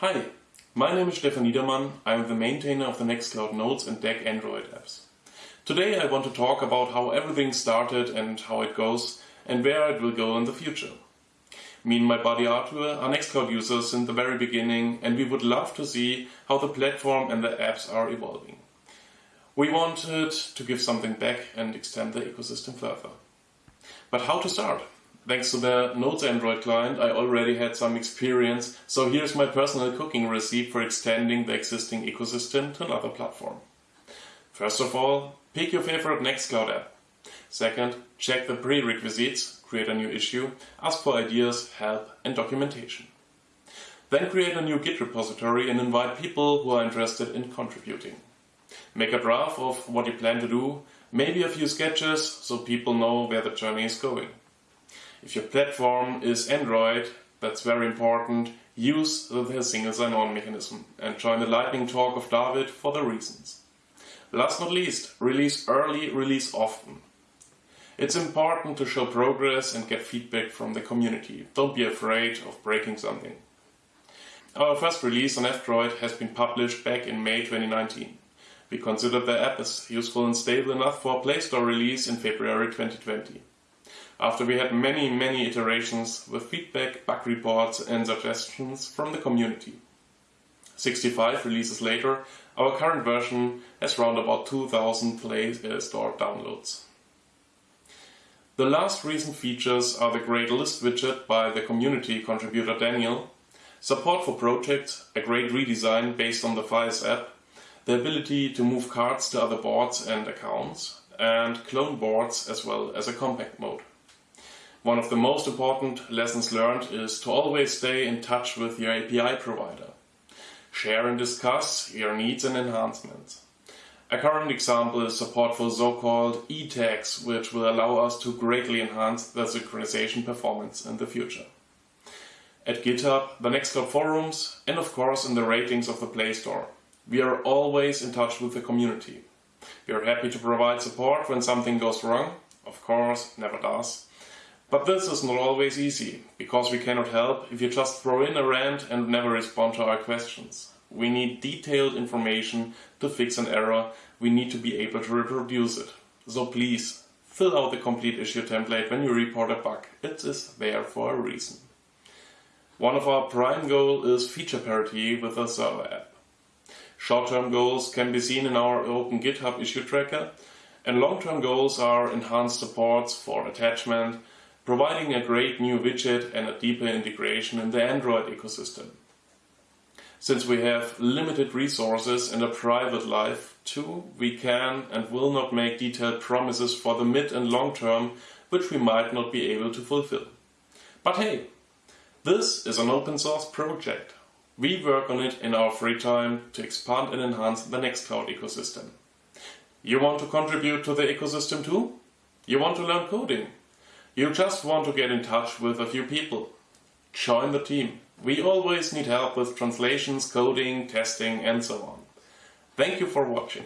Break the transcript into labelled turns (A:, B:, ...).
A: Hi, my name is Stefan Niedermann. I'm the maintainer of the Nextcloud Notes and Deck Android apps. Today I want to talk about how everything started and how it goes and where it will go in the future. Me and my buddy Arthur are Nextcloud users in the very beginning and we would love to see how the platform and the apps are evolving. We wanted to give something back and extend the ecosystem further. But how to start? Thanks to the Notes Android client, I already had some experience, so here's my personal cooking recipe for extending the existing ecosystem to another platform. First of all, pick your favorite Nextcloud app. Second, check the prerequisites, create a new issue, ask for ideas, help and documentation. Then create a new Git repository and invite people who are interested in contributing. Make a draft of what you plan to do, maybe a few sketches so people know where the journey is going. If your platform is Android, that's very important, use the single sign-on mechanism and join the lightning talk of David for the reasons. Last not least, release early, release often. It's important to show progress and get feedback from the community. Don't be afraid of breaking something. Our first release on F-Droid has been published back in May 2019. We consider the app as useful and stable enough for a Play Store release in February 2020 after we had many, many iterations with feedback, bug reports and suggestions from the community. 65 releases later, our current version has around about 2000 Play Store downloads. The last recent features are the great list widget by the community contributor Daniel, support for projects, a great redesign based on the Files app, the ability to move cards to other boards and accounts, and clone boards as well as a compact mode. One of the most important lessons learned is to always stay in touch with your API provider. Share and discuss your needs and enhancements. A current example is support for so-called e-tags, which will allow us to greatly enhance the synchronization performance in the future. At GitHub, the Nextcloud forums, and of course in the ratings of the Play Store, we are always in touch with the community. We are happy to provide support when something goes wrong, of course, never does, but this is not always easy, because we cannot help if you just throw in a rant and never respond to our questions. We need detailed information to fix an error, we need to be able to reproduce it. So please, fill out the complete issue template when you report a bug. It is there for a reason. One of our prime goals is feature parity with the server app. Short-term goals can be seen in our open GitHub issue tracker, and long-term goals are enhanced supports for attachment, providing a great new widget and a deeper integration in the Android ecosystem. Since we have limited resources and a private life too, we can and will not make detailed promises for the mid and long term which we might not be able to fulfill. But hey, this is an open source project. We work on it in our free time to expand and enhance the Nextcloud ecosystem. You want to contribute to the ecosystem too? You want to learn coding? You just want to get in touch with a few people. Join the team. We always need help with translations, coding, testing and so on. Thank you for watching.